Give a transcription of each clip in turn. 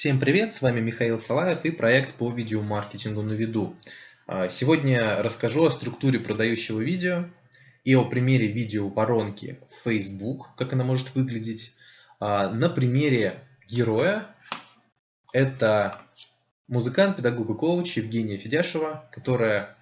Всем привет, с вами Михаил Салаев и проект по видеомаркетингу на виду. А, сегодня расскажу о структуре продающего видео и о примере видео воронки Facebook, как она может выглядеть. А, на примере героя это музыкант, педагог и коуч Евгения Федяшева, которая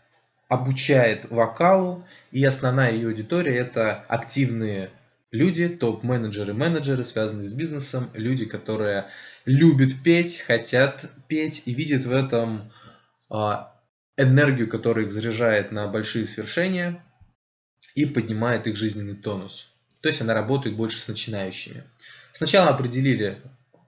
обучает вокалу и основная ее аудитория это активные люди, топ-менеджеры, менеджеры, связанные с бизнесом, люди, которые любят петь, хотят петь и видят в этом а, энергию, которая их заряжает на большие свершения и поднимает их жизненный тонус. То есть она работает больше с начинающими. Сначала определили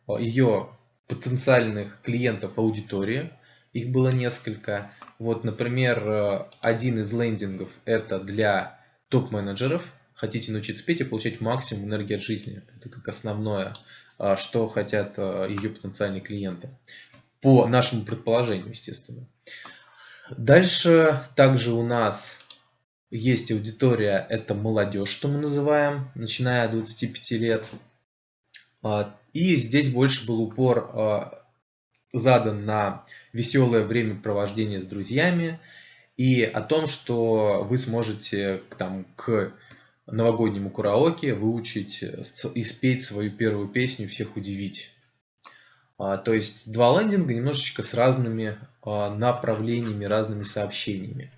а, ее потенциальных клиентов аудитории. Их было несколько. Вот, например, а, один из лендингов это для топ-менеджеров, хотите научиться петь и получать максимум энергии от жизни. Это как основное, а, что хотят а, ее потенциальные клиенты. По нашему предположению, естественно. Дальше также у нас есть аудитория, это молодежь, что мы называем, начиная от 25 лет. А, и здесь больше был упор задан на веселое времяпровождение с друзьями и о том, что вы сможете там, к новогоднему караоке выучить э, и спеть свою первую песню, всех удивить. А, то есть два лендинга немножечко с разными а, направлениями, разными сообщениями.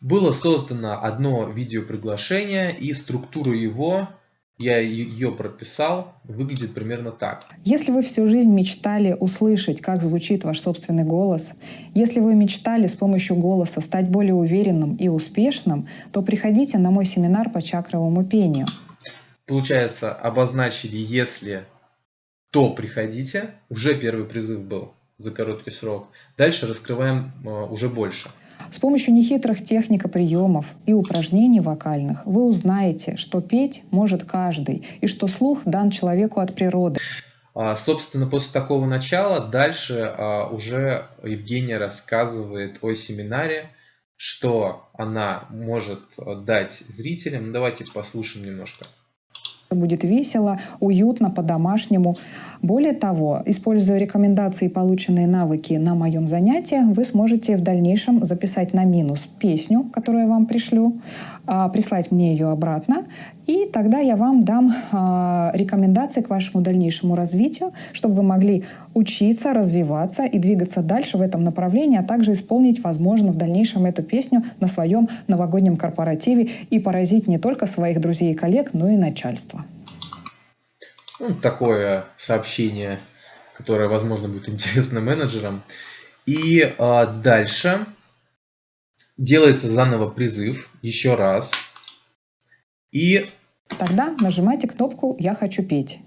Было создано одно видеоприглашение и структуру его я ее прописал, выглядит примерно так. Если вы всю жизнь мечтали услышать, как звучит ваш собственный голос, если вы мечтали с помощью голоса стать более уверенным и успешным, то приходите на мой семинар по чакровому пению. Получается, обозначили «если», то приходите. Уже первый призыв был за короткий срок. Дальше раскрываем э, уже больше. С помощью нехитрых техник и приемов и упражнений вокальных вы узнаете, что петь может каждый и что слух дан человеку от природы. А, собственно, после такого начала дальше а, уже Евгения рассказывает о семинаре, что она может дать зрителям. Ну, давайте послушаем немножко будет весело, уютно, по-домашнему. Более того, используя рекомендации и полученные навыки на моем занятии, вы сможете в дальнейшем записать на минус песню, которую я вам пришлю, а, прислать мне ее обратно, и тогда я вам дам а, рекомендации к вашему дальнейшему развитию, чтобы вы могли учиться, развиваться и двигаться дальше в этом направлении, а также исполнить, возможно, в дальнейшем эту песню на своем новогоднем корпоративе и поразить не только своих друзей и коллег, но и начальство. Ну, такое сообщение, которое, возможно, будет интересно менеджерам. И а, дальше делается заново призыв еще раз. И тогда нажимайте кнопку «Я хочу петь».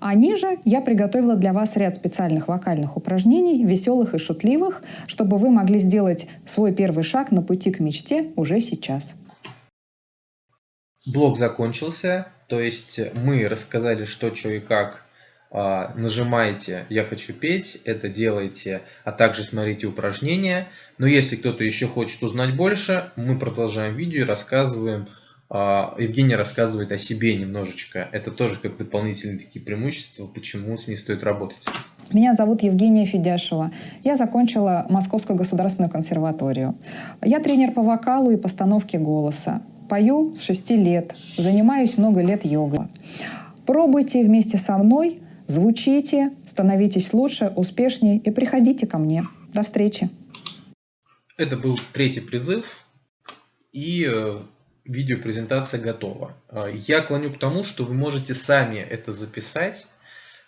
А ниже я приготовила для вас ряд специальных вокальных упражнений, веселых и шутливых, чтобы вы могли сделать свой первый шаг на пути к мечте уже сейчас. Блок закончился, то есть мы рассказали, что, что и как. А, нажимаете «Я хочу петь», это делаете, а также смотрите упражнения. Но если кто-то еще хочет узнать больше, мы продолжаем видео и рассказываем а, Евгения рассказывает о себе немножечко. Это тоже как дополнительные такие преимущества, почему с ней стоит работать. Меня зовут Евгения Федяшева. Я закончила Московскую государственную консерваторию. Я тренер по вокалу и постановке голоса. Пою с 6 лет, занимаюсь много лет йогой. Пробуйте вместе со мной, звучите, становитесь лучше, успешнее и приходите ко мне. До встречи. Это был третий призыв. И э, видеопрезентация готова. А, я клоню к тому, что вы можете сами это записать.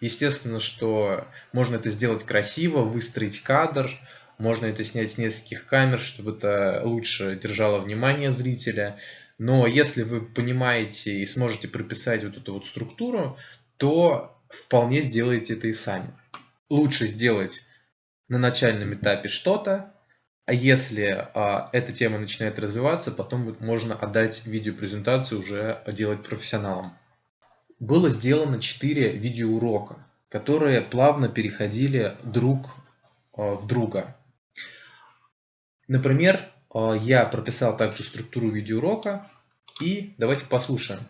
Естественно, что можно это сделать красиво, выстроить кадр, можно это снять с нескольких камер, чтобы это лучше держало внимание зрителя. Но если вы понимаете и сможете прописать вот эту вот структуру, то вполне сделаете это и сами. Лучше сделать на начальном этапе что-то, а если а, эта тема начинает развиваться, потом можно отдать видеопрезентацию уже делать профессионалам. Было сделано 4 видеоурока, которые плавно переходили друг а, в друга. Например, а, я прописал также структуру видеоурока и давайте послушаем.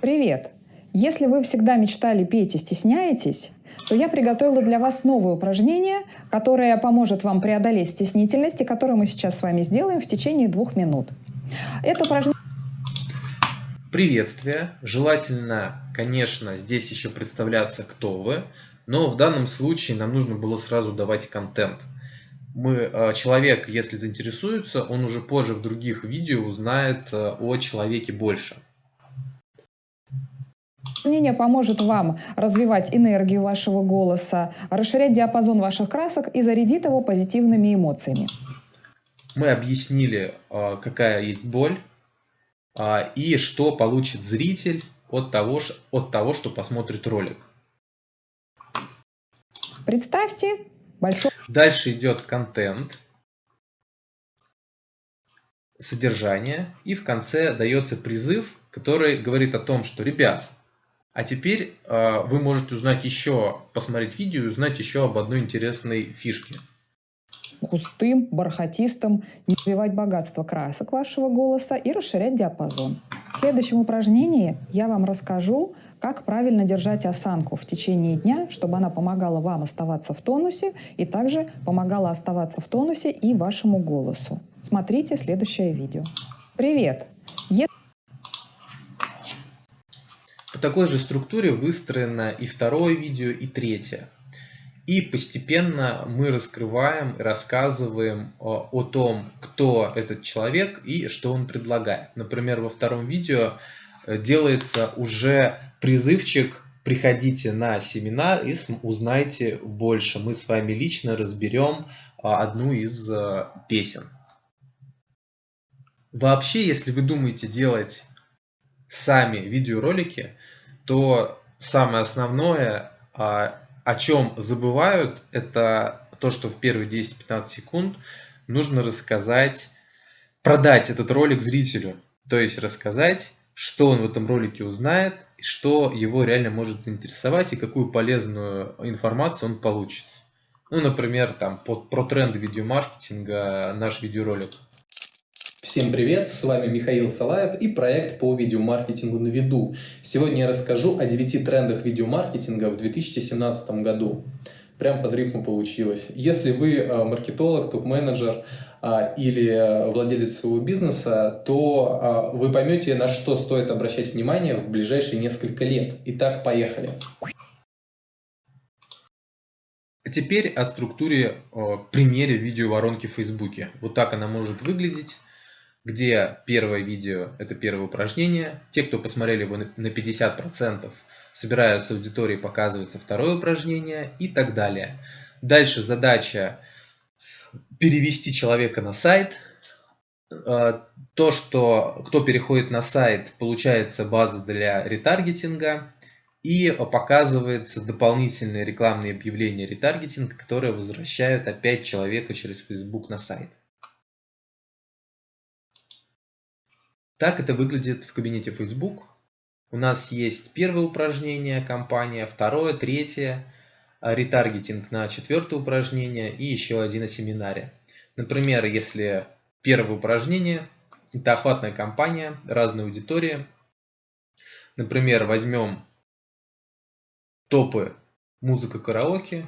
Привет! Если вы всегда мечтали петь и стесняетесь, то я приготовила для вас новое упражнение, которое поможет вам преодолеть стеснительность и которое мы сейчас с вами сделаем в течение двух минут. Это упражнение... Приветствие. Желательно, конечно, здесь еще представляться, кто вы, но в данном случае нам нужно было сразу давать контент. Мы, э, человек, если заинтересуется, он уже позже в других видео узнает э, о человеке больше. Упражнение поможет вам развивать энергию вашего голоса, расширять диапазон ваших красок и зарядит его позитивными эмоциями. Мы объяснили, э, какая есть боль, а, и что получит зритель от того, от того, что посмотрит ролик. Представьте большой... Дальше идет контент, содержание, и в конце дается призыв, который говорит о том, что, ребят, а теперь э, вы можете узнать еще, посмотреть видео и узнать еще об одной интересной фишке густым, бархатистым, не развивать богатство красок вашего голоса и расширять диапазон. В следующем упражнении я вам расскажу, как правильно держать осанку в течение дня, чтобы она помогала вам оставаться в тонусе и также помогала оставаться в тонусе и вашему голосу. Смотрите следующее видео. Привет! Е... По такой же структуре выстроено и второе видео, и третье. И постепенно мы раскрываем, рассказываем о, о том, кто этот человек и что он предлагает. Например, во втором видео э, делается уже призывчик приходите на семинар и узнайте больше. Мы с вами лично разберем а, одну из э, песен. Вообще, если вы думаете делать сами видеоролики, то самое основное а, о чем забывают, это то, что в первые 10-15 секунд нужно рассказать, продать этот ролик зрителю. То есть рассказать, что он в этом ролике узнает, что его реально может заинтересовать и какую полезную информацию он получит. Ну, например, там, под, про тренды видеомаркетинга наш видеоролик. Всем привет, с вами Михаил Салаев и проект по видеомаркетингу на виду. Сегодня я расскажу о 9 трендах видеомаркетинга в 2017 году. Прям под рифму получилось. Если вы э, маркетолог, топ-менеджер а, или э, владелец своего бизнеса, то а, вы поймете, на что стоит обращать внимание в ближайшие несколько лет. Итак, поехали. А теперь о структуре, о примере видеоворонки в Фейсбуке. Вот так она может выглядеть где первое видео – это первое упражнение. Те, кто посмотрели его на 50%, собираются аудитории, показывается второе упражнение и так далее. Дальше задача перевести человека на сайт. А, то, что кто переходит на сайт, получается база для ретаргетинга и показывается дополнительные рекламные объявления ретаргетинга, которые возвращают опять человека через Facebook на сайт. Так это выглядит в кабинете Facebook. У нас есть первое упражнение компания, второе, третье, а, ретаргетинг на четвертое упражнение и еще один на семинаре. Например, если первое упражнение – это охватная кампания, разные аудитории. Например, возьмем топы музыка караоке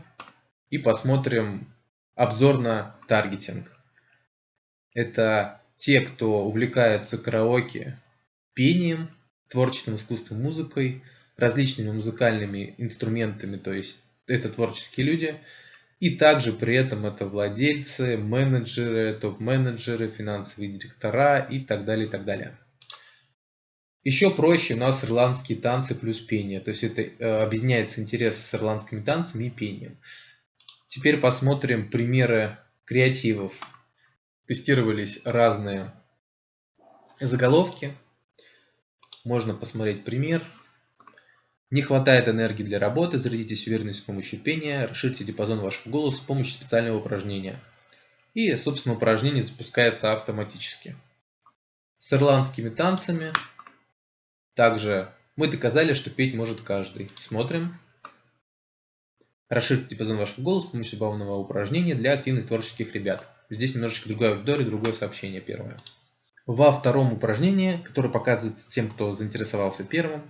и посмотрим обзор на таргетинг. Это те, кто увлекаются караоке, пением, творческим искусством, музыкой, различными музыкальными инструментами, то есть это творческие люди, и также при этом это владельцы, менеджеры, топ-менеджеры, финансовые директора и так далее, и так далее. Еще проще у нас ирландские танцы плюс пение, то есть это э, объединяется интерес с ирландскими танцами и пением. Теперь посмотрим примеры креативов тестировались разные заголовки. Можно посмотреть пример. Не хватает энергии для работы, зарядитесь уверенностью с помощью пения, расширьте диапазон вашего голоса с помощью специального упражнения. И, собственно, упражнение запускается автоматически. С ирландскими танцами также мы доказали, что петь может каждый. Смотрим. Расширьте диапазон вашего голоса с помощью забавного упражнения для активных творческих ребят. Здесь немножечко другая аудитория, другое сообщение первое. Во втором упражнении, которое показывается тем, кто заинтересовался первым,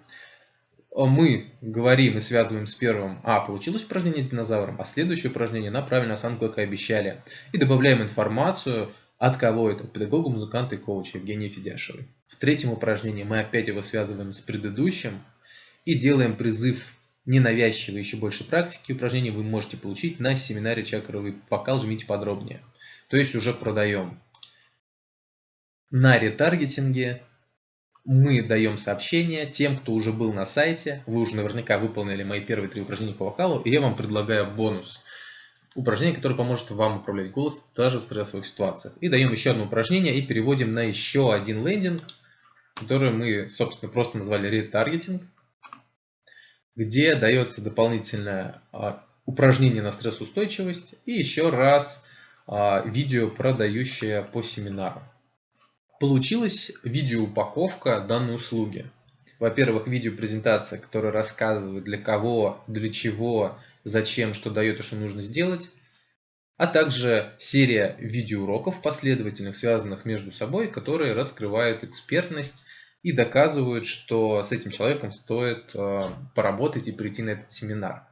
мы говорим и связываем с первым, а, получилось упражнение с динозавром, а следующее упражнение на правильную осанку, как и обещали. И добавляем информацию, от кого это, педагога, музыканта и коуча Евгения Федяшевой. В третьем упражнении мы опять его связываем с предыдущим и делаем призыв ненавязчивой еще больше практики упражнений вы можете получить на семинаре «Чакровый вокал». Жмите подробнее. То есть уже продаем. На ретаргетинге мы даем сообщение тем, кто уже был на сайте. Вы уже наверняка выполнили мои первые три упражнения по вокалу. И я вам предлагаю бонус. Упражнение, которое поможет вам управлять голосом даже в стрессовых ситуациях. И даем еще одно упражнение и переводим на еще один лендинг, который мы, собственно, просто назвали ретаргетинг, где дается дополнительное а, упражнение на стрессоустойчивость и еще раз видео, продающее по семинару. Получилась видеоупаковка данной услуги. Во-первых, видеопрезентация, которая рассказывает для кого, для чего, зачем, что дает и что нужно сделать. А также серия видеоуроков последовательных, связанных между собой, которые раскрывают экспертность и доказывают, что с этим человеком стоит э, поработать и прийти на этот семинар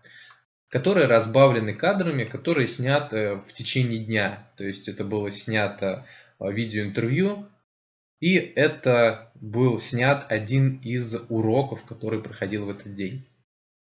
которые разбавлены кадрами, которые сняты в течение дня. То есть это было снято э, видеоинтервью, и это был снят один из уроков, который проходил в этот день.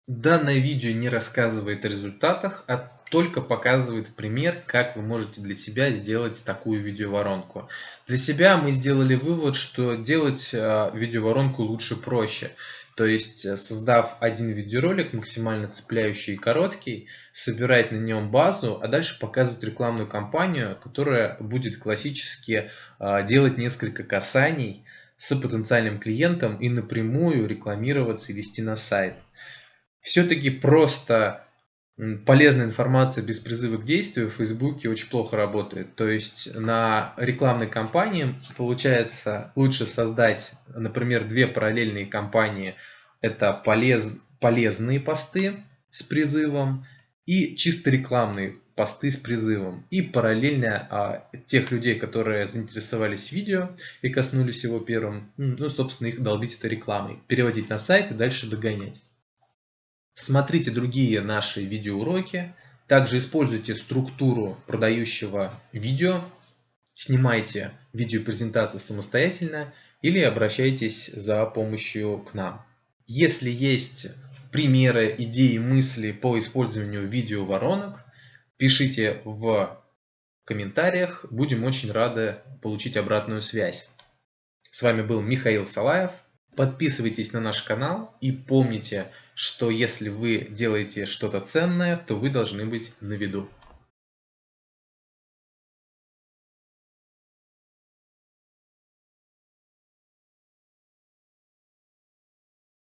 Данное видео не рассказывает о результатах, а только показывает пример, как вы можете для себя сделать такую видеоворонку. Для себя мы сделали вывод, что делать э, видеоворонку лучше проще. То есть, э, создав один видеоролик, максимально цепляющий и короткий, собирать на нем базу, а дальше показывать рекламную кампанию, которая будет классически э, делать несколько касаний с потенциальным клиентом и напрямую рекламироваться и вести на сайт. Все-таки просто полезная информация без призыва к действию в Фейсбуке очень плохо работает. То есть на рекламной кампании получается лучше создать, например, две параллельные кампании. Это полез, полезные посты с призывом и чисто рекламные посты с призывом. И параллельно а, тех людей, которые заинтересовались видео и коснулись его первым, ну, собственно, их долбить этой рекламой. Переводить на сайт и дальше догонять. Смотрите другие наши видеоуроки. Также используйте структуру продающего видео. Снимайте видеопрезентации самостоятельно или обращайтесь за помощью к нам. Если есть примеры, идеи, мысли по использованию видеоворонок, пишите в комментариях. Будем очень рады получить обратную связь. С вами был Михаил Салаев. Подписывайтесь на наш канал и помните, что если вы делаете что-то ценное, то вы должны быть на виду.